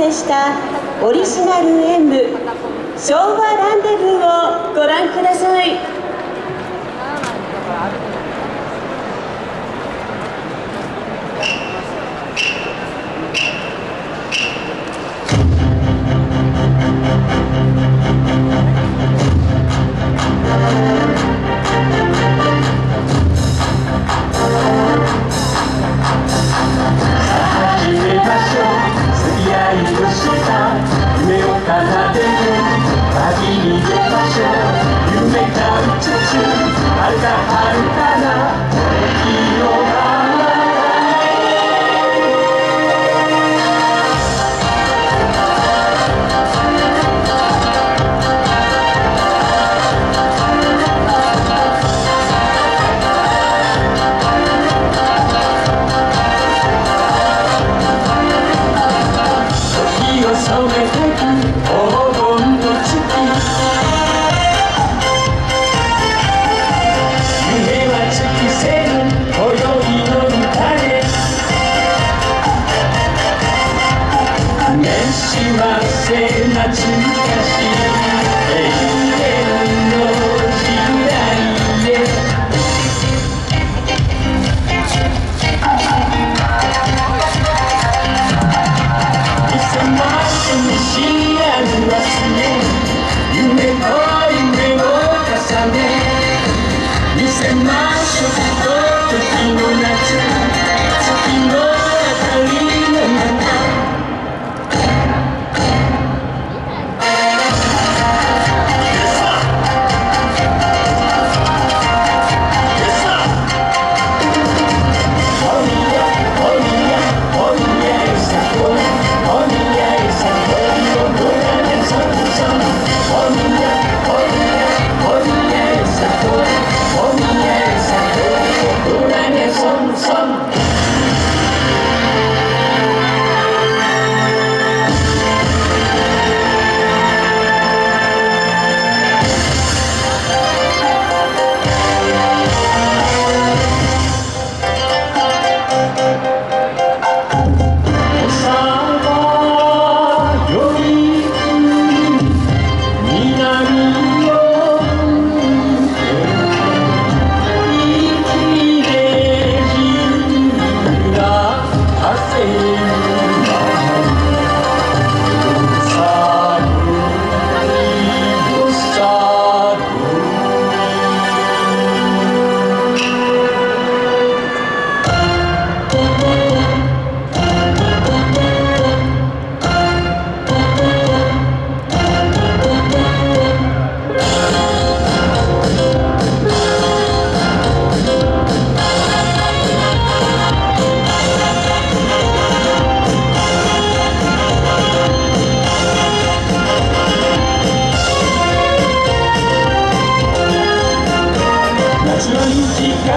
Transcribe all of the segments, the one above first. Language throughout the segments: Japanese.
成したオリジナル演舞昭和ランデブーをご覧ください。Oh, my God.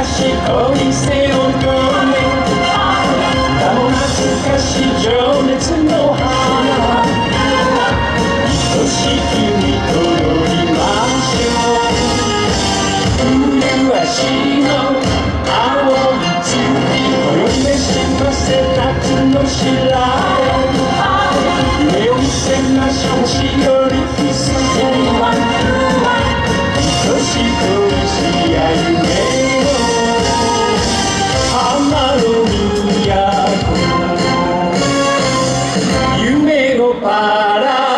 賢いセオン懐かしい情熱の花愛しきに踊りましょう麗しの青い月泳いでしせたつの白 y un ego para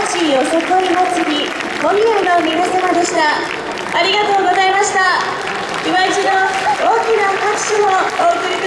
よさこい祭り小宮の皆様でした。ありがとうございました。今一度大きな拍手をお送り